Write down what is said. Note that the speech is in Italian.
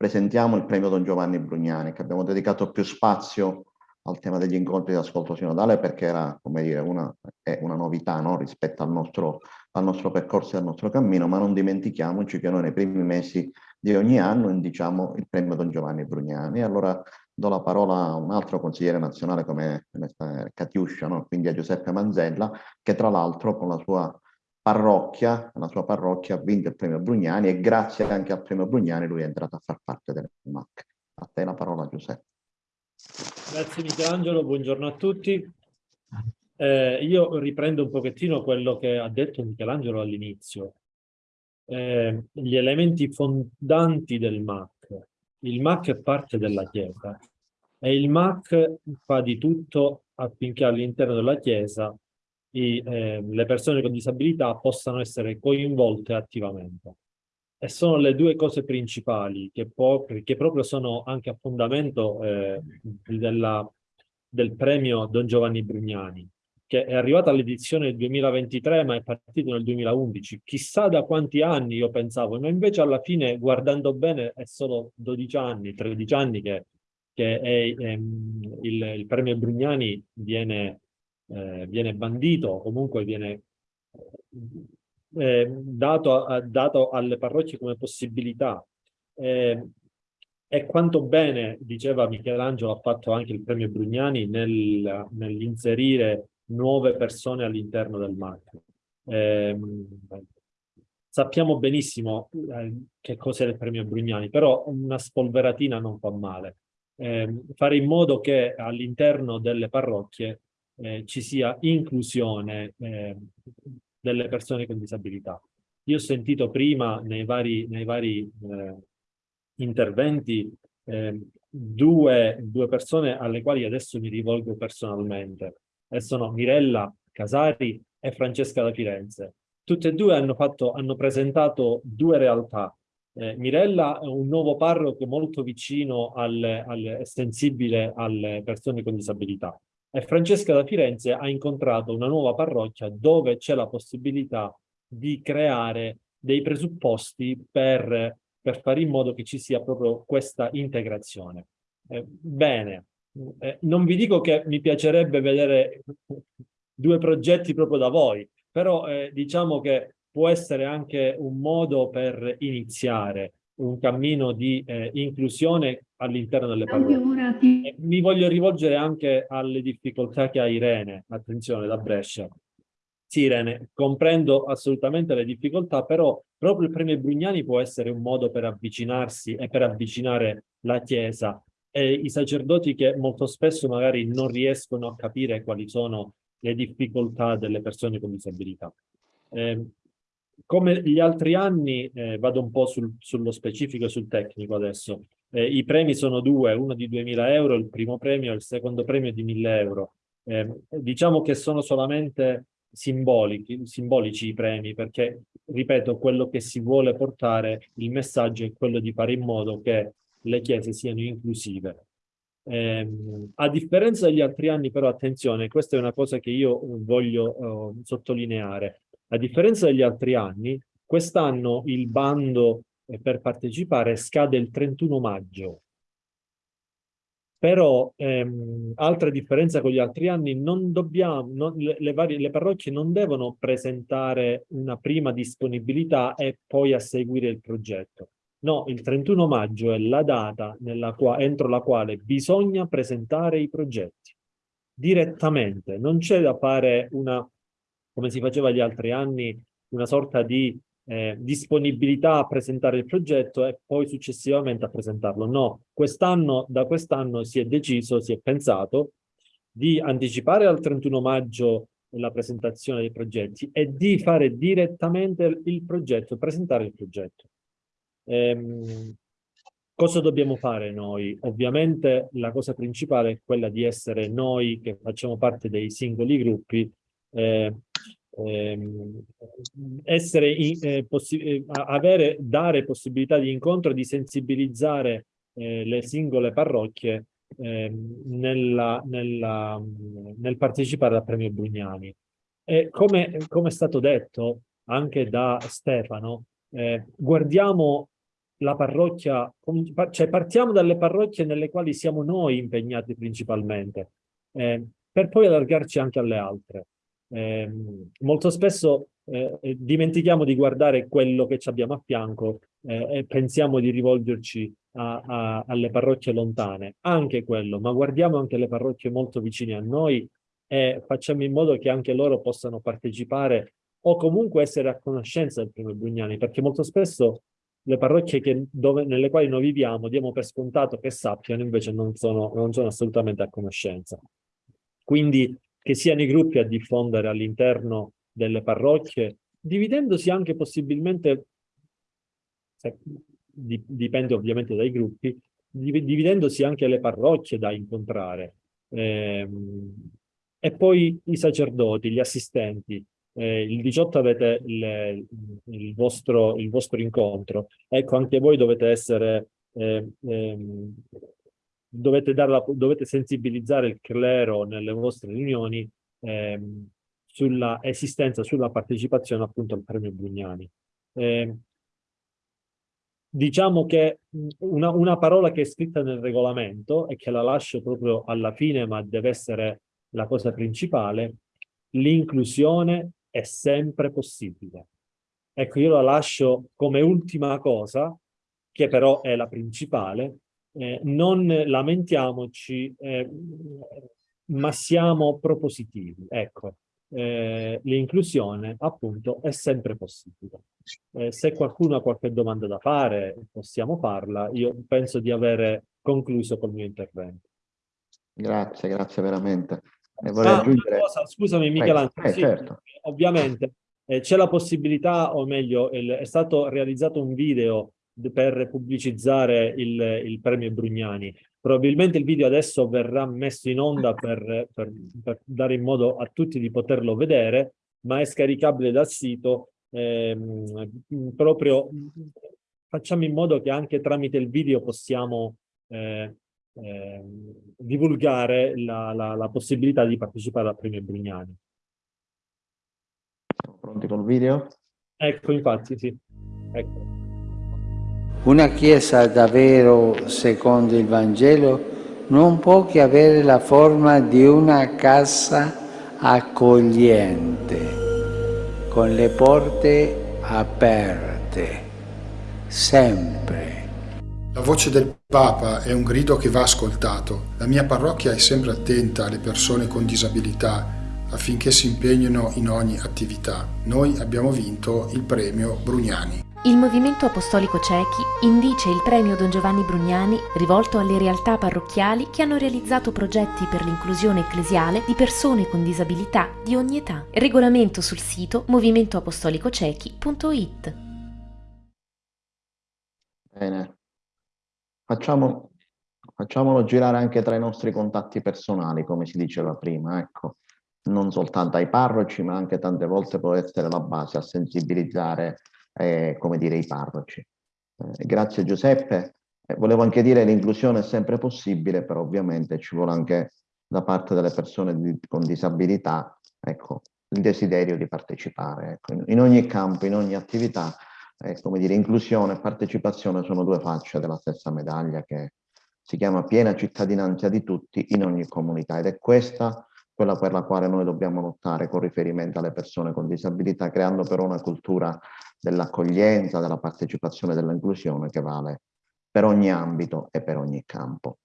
presentiamo il premio Don Giovanni Brugnani, che abbiamo dedicato più spazio al tema degli incontri di ascolto sinodale perché era, come dire, una, una novità no? rispetto al nostro, al nostro percorso e al nostro cammino, ma non dimentichiamoci che noi nei primi mesi di ogni anno indiciamo il premio Don Giovanni Brugnani. Allora do la parola a un altro consigliere nazionale come, come Catiuscia, no? quindi a Giuseppe Manzella, che tra l'altro con la sua parrocchia, la sua parrocchia ha vinto il premio Brugnani e grazie anche al premio Brugnani lui è entrato a far parte del MAC. A te la parola Giuseppe. Grazie Michelangelo, buongiorno a tutti. Eh, io riprendo un pochettino quello che ha detto Michelangelo all'inizio. Eh, gli elementi fondanti del MAC. Il MAC è parte della Chiesa e il MAC fa di tutto affinché all'interno della Chiesa i, eh, le persone con disabilità possano essere coinvolte attivamente. E sono le due cose principali che, che proprio sono anche a fondamento eh, della, del premio Don Giovanni Brugnani, che è arrivato all'edizione del 2023 ma è partito nel 2011. Chissà da quanti anni io pensavo, ma invece alla fine guardando bene è solo 12 anni, 13 anni che, che è, ehm, il, il premio Brugnani viene eh, viene bandito o comunque viene eh, dato, a, dato, alle parrocchie come possibilità. Eh, e quanto bene, diceva Michelangelo, ha fatto anche il premio Brugnani nel, nell'inserire nuove persone all'interno del marchio. Eh, sappiamo benissimo eh, che cos'è il premio Brugnani, però una spolveratina non fa male. Eh, fare in modo che all'interno delle parrocchie eh, ci sia inclusione eh, delle persone con disabilità. Io ho sentito prima nei vari, nei vari eh, interventi ehm, due, due persone alle quali adesso mi rivolgo personalmente e sono Mirella Casari e Francesca da Firenze. Tutte e due hanno, fatto, hanno presentato due realtà. Eh, Mirella è un nuovo parroco molto vicino al, sensibile alle persone con disabilità e Francesca da Firenze ha incontrato una nuova parrocchia dove c'è la possibilità di creare dei presupposti per, per fare in modo che ci sia proprio questa integrazione. Eh, bene, eh, non vi dico che mi piacerebbe vedere due progetti proprio da voi, però eh, diciamo che può essere anche un modo per iniziare un cammino di eh, inclusione all'interno delle parole. Eh, mi voglio rivolgere anche alle difficoltà che ha Irene, attenzione, da Brescia. Sì, Irene, comprendo assolutamente le difficoltà, però proprio il premio Brugnani può essere un modo per avvicinarsi e per avvicinare la Chiesa e i sacerdoti che molto spesso magari non riescono a capire quali sono le difficoltà delle persone con disabilità. Eh, come gli altri anni, eh, vado un po' sul, sullo specifico e sul tecnico adesso, eh, i premi sono due, uno di 2000 euro, il primo premio, il secondo premio di 1000 euro. Eh, diciamo che sono solamente simbolici, simbolici i premi, perché, ripeto, quello che si vuole portare, il messaggio è quello di fare in modo che le chiese siano inclusive. Eh, a differenza degli altri anni, però, attenzione, questa è una cosa che io voglio uh, sottolineare. A differenza degli altri anni, quest'anno il bando eh, per partecipare scade il 31 maggio. Però, ehm, altra differenza con gli altri anni, non dobbiamo, non, le, varie, le parrocchie non devono presentare una prima disponibilità e poi a seguire il progetto. No, il 31 maggio è la data qua, entro la quale bisogna presentare i progetti direttamente. Non c'è da fare una come si faceva gli altri anni, una sorta di eh, disponibilità a presentare il progetto e poi successivamente a presentarlo. No, quest'anno, da quest'anno si è deciso, si è pensato di anticipare al 31 maggio la presentazione dei progetti e di fare direttamente il progetto, presentare il progetto. Ehm, cosa dobbiamo fare noi? Ovviamente la cosa principale è quella di essere noi che facciamo parte dei singoli gruppi eh, essere in, eh, eh avere, dare possibilità di incontro, di sensibilizzare eh, le singole parrocchie eh, nella, nella, nel partecipare al premio Brugnani. E come, come è stato detto anche da Stefano, eh, guardiamo la parrocchia, cioè partiamo dalle parrocchie nelle quali siamo noi impegnati principalmente, eh, per poi allargarci anche alle altre. Eh, molto spesso eh, dimentichiamo di guardare quello che abbiamo a fianco eh, e pensiamo di rivolgerci a, a, alle parrocchie lontane, anche quello, ma guardiamo anche le parrocchie molto vicine a noi e facciamo in modo che anche loro possano partecipare o comunque essere a conoscenza del primo Brugnani, perché molto spesso le parrocchie che, dove, nelle quali noi viviamo diamo per scontato che sappiano, invece non sono, non sono assolutamente a conoscenza. Quindi che siano i gruppi a diffondere all'interno delle parrocchie, dividendosi anche possibilmente, dipende ovviamente dai gruppi, dividendosi anche le parrocchie da incontrare. Eh, e poi i sacerdoti, gli assistenti. Eh, il 18 avete il, il, vostro, il, vostro, incontro. Ecco, anche voi dovete essere... Eh, ehm, dovete, la, dovete, sensibilizzare il clero nelle vostre riunioni ehm, sulla esistenza, sulla partecipazione appunto al premio Brugnani. Eh, diciamo che una, una, parola che è scritta nel regolamento e che la lascio proprio alla fine ma deve essere la cosa principale, l'inclusione è sempre possibile. Ecco, io la lascio come ultima cosa, che però è la principale, eh, non lamentiamoci, eh, ma siamo propositivi. Ecco, eh, l'inclusione appunto è sempre possibile. Eh, se qualcuno ha qualche domanda da fare, possiamo farla. Io penso di avere concluso col mio intervento. Grazie, grazie veramente. vorrei ah, aggiungere... cosa, scusami Michelangelo, eh, sì, certo. ovviamente eh, c'è la possibilità, o meglio, il, è stato realizzato un video per pubblicizzare il, il, premio Brugnani. Probabilmente il video adesso verrà messo in onda per, per, per, dare in modo a tutti di poterlo vedere, ma è scaricabile dal sito. Ehm, proprio facciamo in modo che anche tramite il video possiamo eh, eh, divulgare la, la, la, possibilità di partecipare al premio Brugnani. Siamo pronti col video? Ecco, infatti, sì. Ecco. Una Chiesa davvero, secondo il Vangelo, non può che avere la forma di una casa accogliente, con le porte aperte, sempre. La voce del Papa è un grido che va ascoltato. La mia parrocchia è sempre attenta alle persone con disabilità affinché si impegnino in ogni attività. Noi abbiamo vinto il premio Brugnani. Il Movimento Apostolico Cechi indice il premio Don Giovanni Brugnani rivolto alle realtà parrocchiali che hanno realizzato progetti per l'inclusione ecclesiale di persone con disabilità di ogni età. Regolamento sul sito movimentoapostolicocechi.it Bene, Facciamo, facciamolo girare anche tra i nostri contatti personali, come si diceva prima, ecco. Non soltanto ai parroci, ma anche tante volte può essere la base a sensibilizzare eh, come dire, i parroci. Eh, grazie Giuseppe. Eh, volevo anche dire che l'inclusione è sempre possibile, però ovviamente ci vuole anche da parte delle persone di, con disabilità ecco, il desiderio di partecipare. Ecco. In, in, ogni campo, in ogni attività, come dire, inclusione e partecipazione sono due facce della stessa medaglia che si chiama piena cittadinanza di tutti in ogni comunità ed è questa quella per la quale noi dobbiamo lottare con riferimento alle persone con disabilità, creando però una cultura dell'accoglienza, della partecipazione dell'inclusione che vale per ogni ambito e per ogni campo.